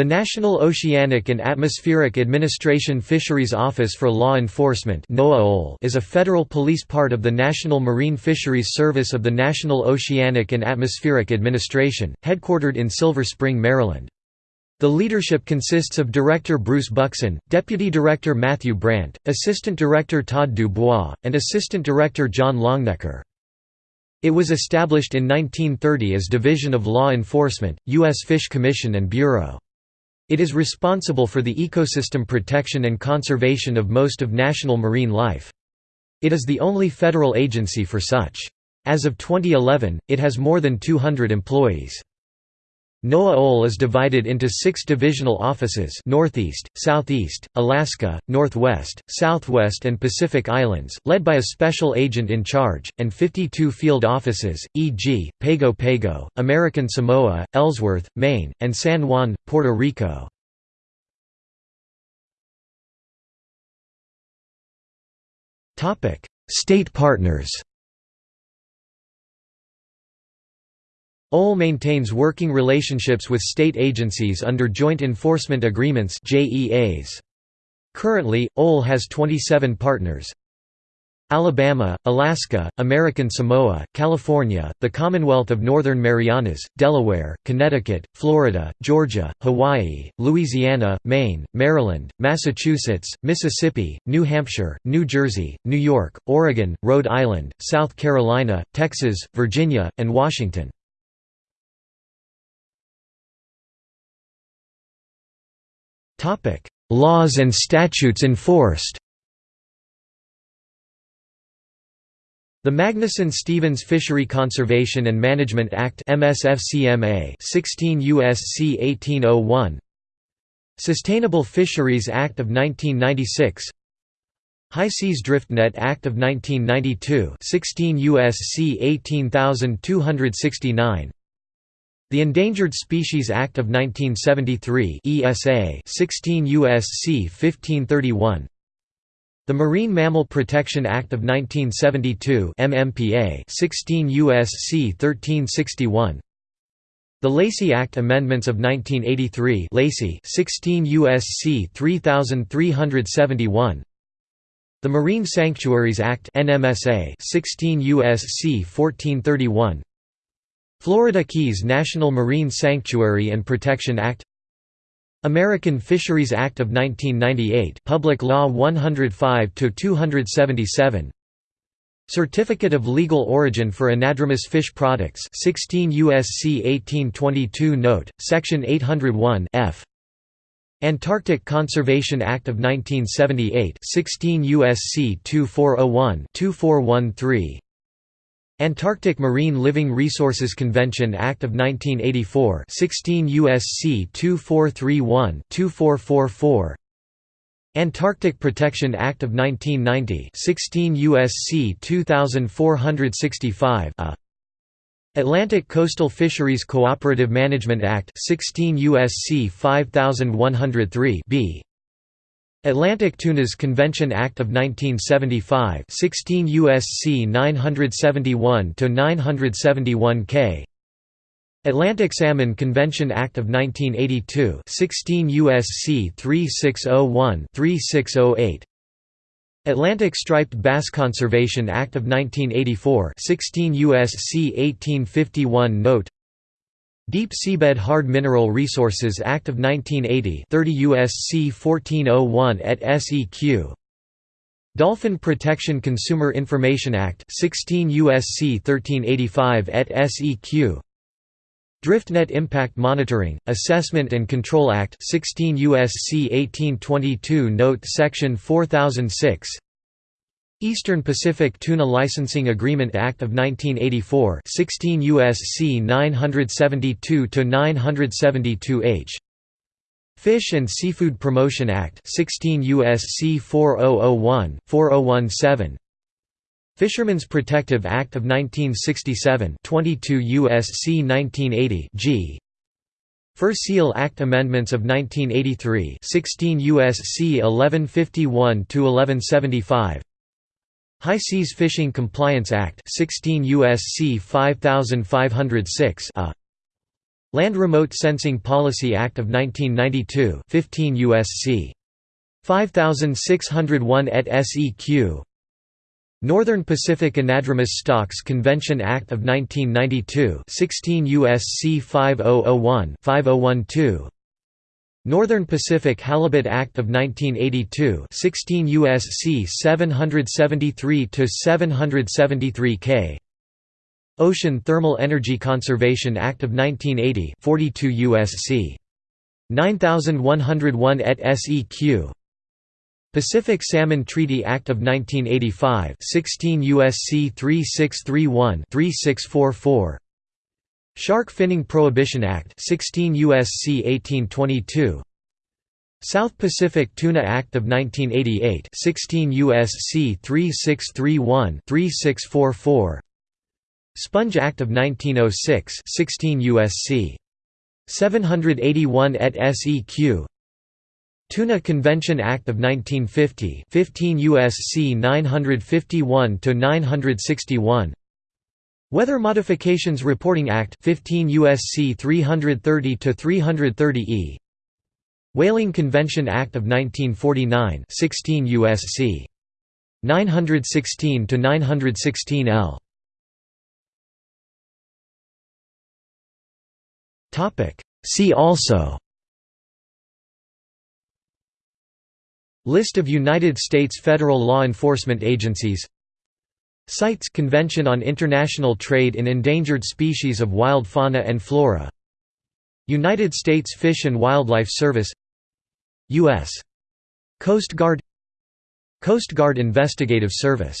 The National Oceanic and Atmospheric Administration Fisheries Office for Law Enforcement is a federal police part of the National Marine Fisheries Service of the National Oceanic and Atmospheric Administration, headquartered in Silver Spring, Maryland. The leadership consists of Director Bruce Buxton, Deputy Director Matthew Brandt, Assistant Director Todd Dubois, and Assistant Director John Longnecker. It was established in 1930 as Division of Law Enforcement, U.S. Fish Commission and Bureau. It is responsible for the ecosystem protection and conservation of most of national marine life. It is the only federal agency for such. As of 2011, it has more than 200 employees. NOAA is divided into six divisional offices Northeast, Southeast, Alaska, Northwest, Southwest and Pacific Islands, led by a special agent in charge, and 52 field offices, e.g., Pago Pago, American Samoa, Ellsworth, Maine, and San Juan, Puerto Rico. State partners OL maintains working relationships with state agencies under Joint Enforcement Agreements Currently, OL has 27 partners. Alabama, Alaska, American Samoa, California, the Commonwealth of Northern Marianas, Delaware, Connecticut, Florida, Georgia, Hawaii, Louisiana, Maine, Maryland, Massachusetts, Mississippi, New Hampshire, New Jersey, New York, Oregon, Rhode Island, South Carolina, Texas, Virginia, and Washington. Topic: Laws and statutes enforced. The Magnuson-Stevens Fishery Conservation and Management Act MSFCMA 16 USC 1801 Sustainable Fisheries Act of 1996 High Seas Drift Net Act of 1992 16 USC 18269 the Endangered Species Act of 1973 ESA 16 USC 1531 The Marine Mammal Protection Act of 1972 MMPA 16 USC 1361 The Lacey Act Amendments of 1983 Lacey 16 USC 3371 The Marine Sanctuaries Act NMSA 16 USC 1431 Florida Keys National Marine Sanctuary and Protection Act American Fisheries Act of 1998 Public Law 105-277 Certificate of Legal Origin for Anadromous Fish Products 16 USC 1822 Note, Section 801 F. Antarctic Conservation Act of 1978 16 USC 2401-2413 Antarctic Marine Living Resources Convention Act of 1984 16 USC 2431-2444 Antarctic Protection Act of 1990 16 USC 2465 A. Atlantic Coastal Fisheries Cooperative Management Act 16 USC 5103 B Atlantic Tunas Convention Act of 1975 16 USC 971-971K Atlantic Salmon Convention Act of 1982 16 USC 3601 3608 Atlantic Striped Bass Conservation Act of 1984 16 USC 1851 Note Deep Seabed Hard Mineral Resources Act of 1980 30 U.S.C. 1401 et seq. Dolphin Protection Consumer Information Act 16 U.S.C. 1385 et seq. DriftNet Impact Monitoring, Assessment and Control Act 16 U.S.C. 1822 Note Section 4006 Eastern Pacific Tuna Licensing Agreement Act of 1984 16 U.S.C. 972-972 H. Fish and Seafood Promotion Act 16 U.S.C. 4001, 4017 Fishermen's Protective Act of 1967 22 U.S.C. 1980 G. Fur Seal Act Amendments of 1983 16 U.S.C. 1151–1175 High Seas Fishing Compliance Act 16 USC 5506 a Land Remote Sensing Policy Act of 1992 15 U.S.C. 5601 et seq Northern Pacific Anadromous Stocks Convention Act of 1992 16 U.S.C. 5001 5012 Northern Pacific Halibut Act of 1982 16 U.S.C. 773–773 K Ocean Thermal Energy Conservation Act of 1980 42 U.S.C. 9101 et seq Pacific Salmon Treaty Act of 1985 16 U.S.C. 3631-3644 Shark Finning Prohibition Act 16 U.S.C. 1822 South Pacific Tuna Act of 1988 16 U.S.C. 3631-3644 Sponge Act of 1906 16 U.S.C. 781 et seq Tuna Convention Act of 1950 15 U.S.C. 951 to 961 Weather Modifications Reporting Act 15 USC 330 to 330E Whaling Convention Act of 1949 16 USC 916 to 916L Topic. See also. List of United States federal law enforcement agencies CITES Convention on International Trade in Endangered Species of Wild Fauna and Flora. United States Fish and Wildlife Service. U.S. Coast Guard. Coast Guard Investigative Service